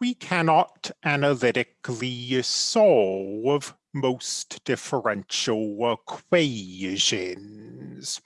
we cannot analytically solve most differential equations.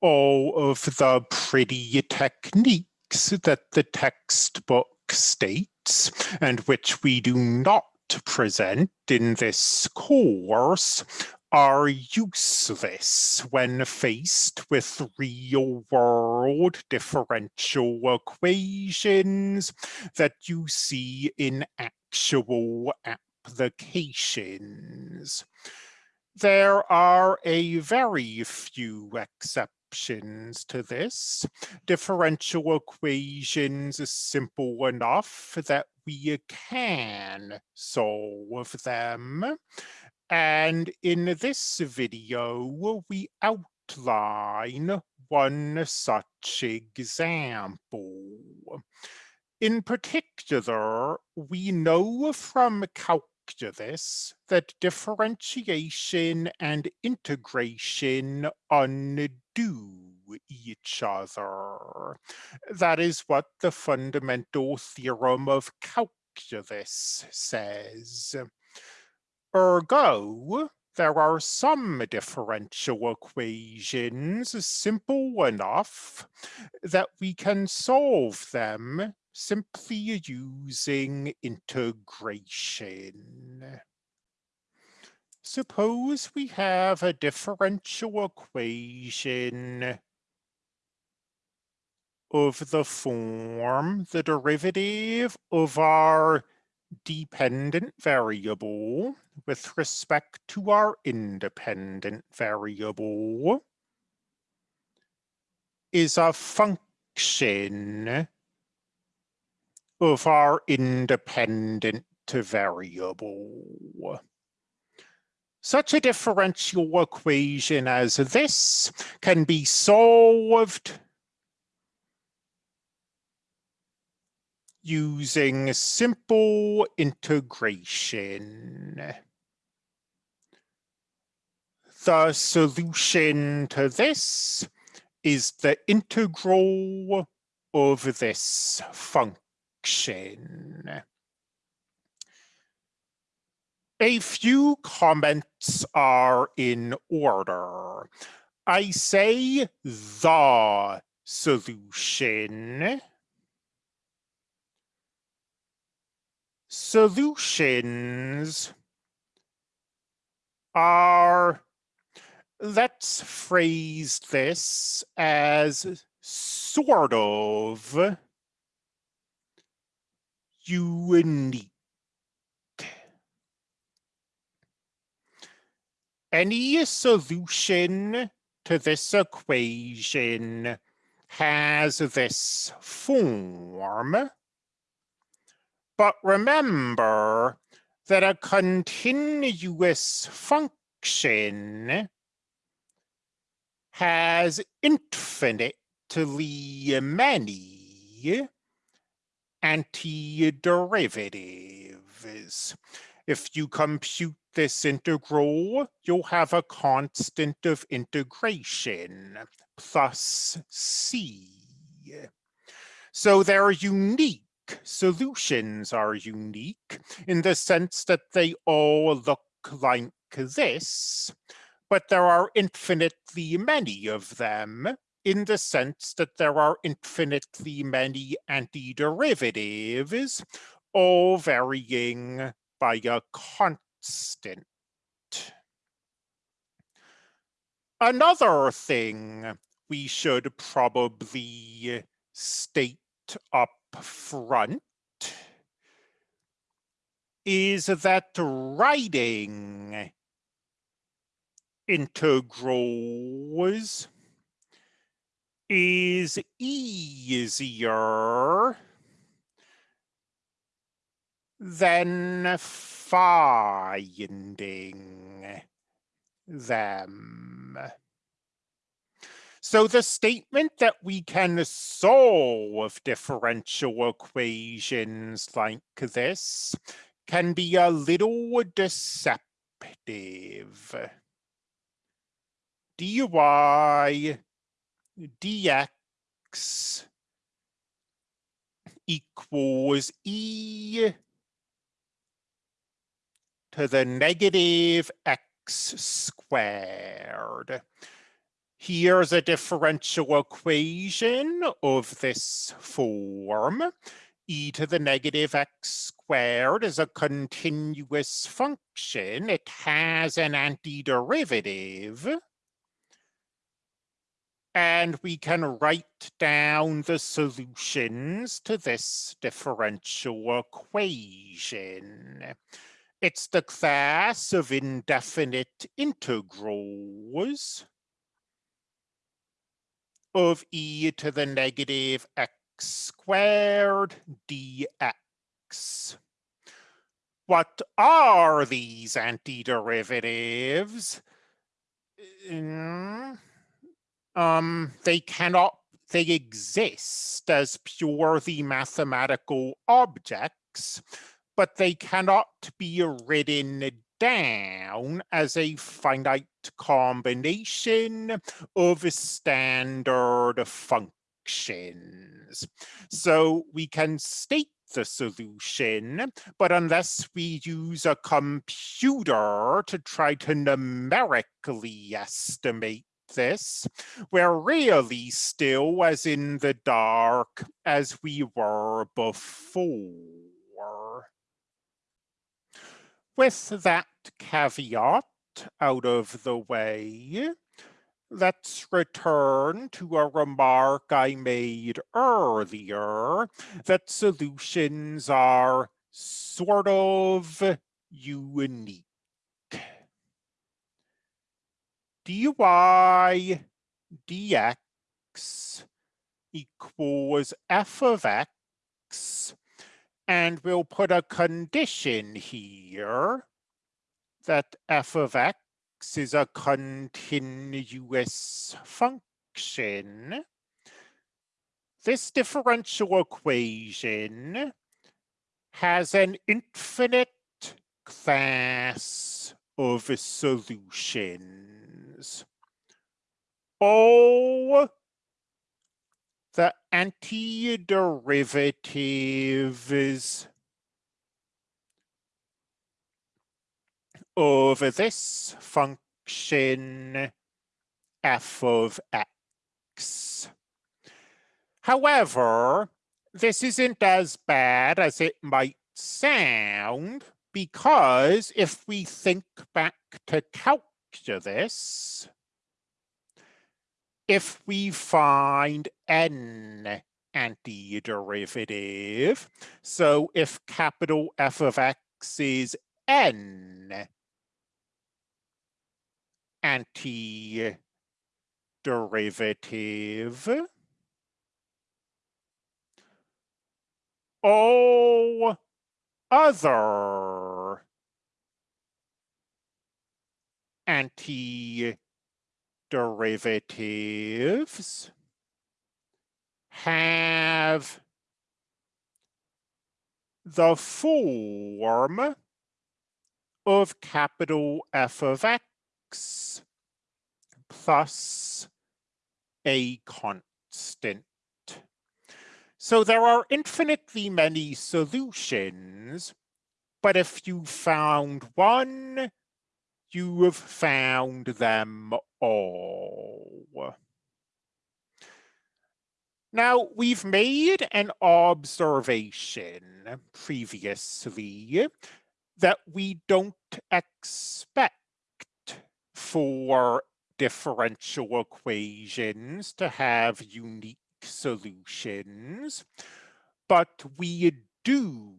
All of the pretty techniques that the textbook states and which we do not present in this course are useless when faced with real-world differential equations that you see in actual applications. There are a very few exceptions to this. Differential equations are simple enough that we can solve them. And in this video, we outline one such example. In particular, we know from calculus that differentiation and integration undo each other. That is what the fundamental theorem of calculus says. Ergo, there are some differential equations simple enough that we can solve them simply using integration. Suppose we have a differential equation of the form the derivative of our dependent variable with respect to our independent variable is a function of our independent variable. Such a differential equation as this can be solved using simple integration. The solution to this is the integral of this function. A few comments are in order. I say the solution solutions are, let's phrase this as sort of unique. Any solution to this equation has this form but remember that a continuous function has infinitely many antiderivatives. If you compute this integral, you'll have a constant of integration plus c. So they're unique solutions are unique in the sense that they all look like this, but there are infinitely many of them in the sense that there are infinitely many antiderivatives, all varying by a constant. Another thing we should probably state up front is that writing integrals is easier than finding them. So the statement that we can solve differential equations like this can be a little deceptive. dy dx equals e to the negative x squared. Here's a differential equation of this form. e to the negative x squared is a continuous function. It has an antiderivative. And we can write down the solutions to this differential equation. It's the class of indefinite integrals of e to the negative x squared dx. What are these antiderivatives? Mm, um, they cannot, they exist as purely mathematical objects, but they cannot be written down as a finite combination of standard functions. So we can state the solution, but unless we use a computer to try to numerically estimate this, we're really still as in the dark as we were before. With that caveat out of the way, let's return to a remark I made earlier that solutions are sort of unique. dy dx equals f of x and we'll put a condition here that f of x is a continuous function. This differential equation has an infinite class of solutions. Oh the antiderivatives of this function f of x. However, this isn't as bad as it might sound because if we think back to calculus, if we find n antiderivative, so if capital F of x is n antiderivative, all other anti derivatives have the form of capital F of x plus a constant. So there are infinitely many solutions, but if you found one, you have found them all. Now, we've made an observation previously that we don't expect for differential equations to have unique solutions, but we do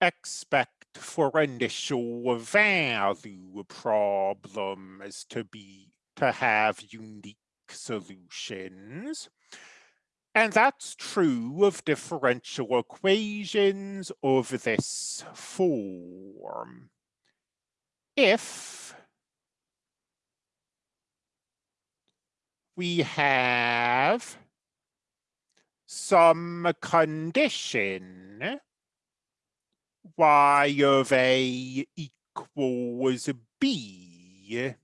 expect for initial value problems to be to have unique solutions. And that's true of differential equations of this form. If we have some condition y of a equals b,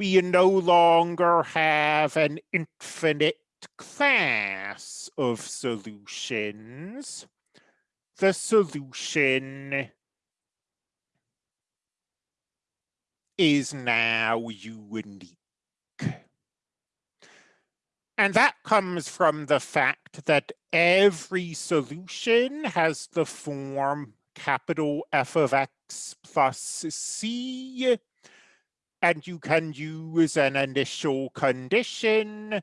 we no longer have an infinite class of solutions, the solution is now unique. And that comes from the fact that every solution has the form capital F of X plus C, and you can use an initial condition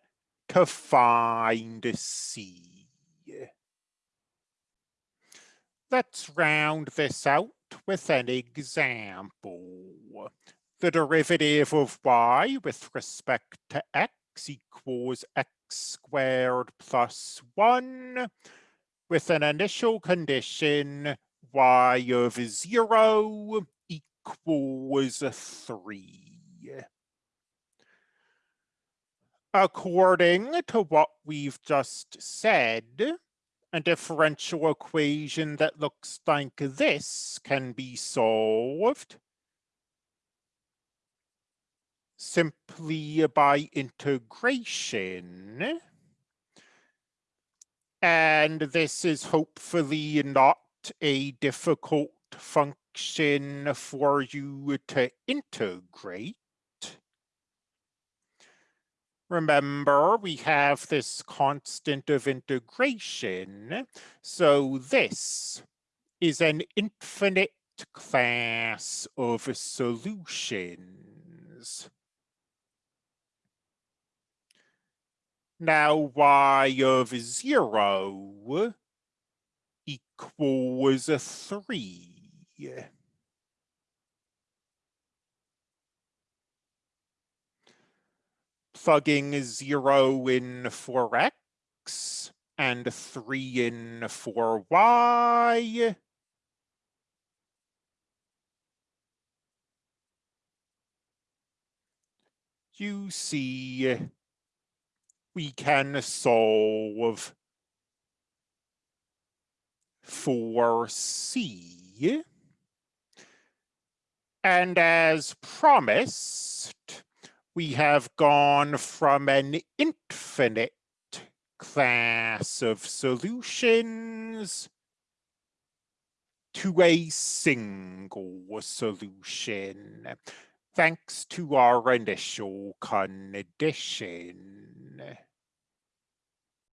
to find C. Let's round this out with an example. The derivative of y with respect to x equals x squared plus 1 with an initial condition y of 0 equals 3. According to what we've just said, a differential equation that looks like this can be solved simply by integration. And this is hopefully not a difficult function for you to integrate. Remember, we have this constant of integration. So this is an infinite class of solutions. Now y of zero equals a three. Plugging zero in for x and three in for y. You see we can solve for C. And as promised, we have gone from an infinite class of solutions to a single solution, thanks to our initial condition.